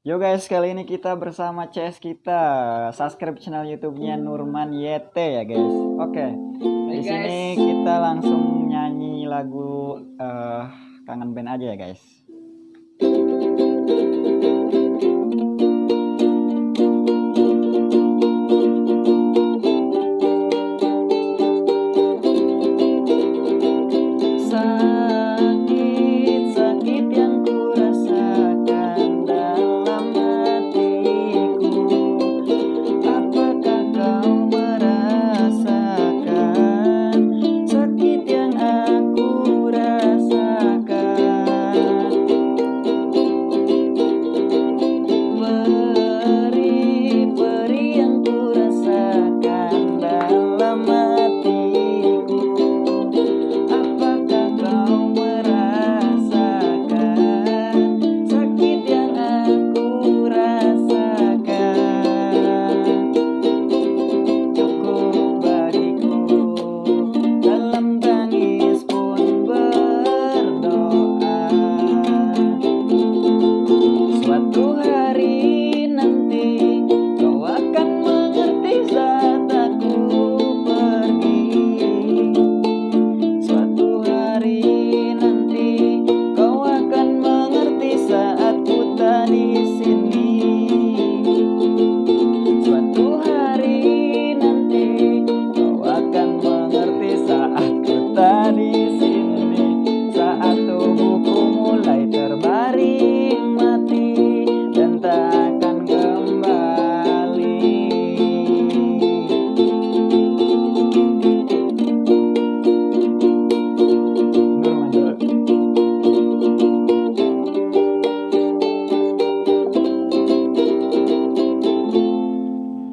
Yo guys, kali ini kita bersama CS kita. Subscribe channel YouTube-nya Nurman YT ya guys. Oke. Di sini kita langsung nyanyi lagu uh, Kangen Band aja ya guys.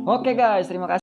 Oke guys, terima kasih.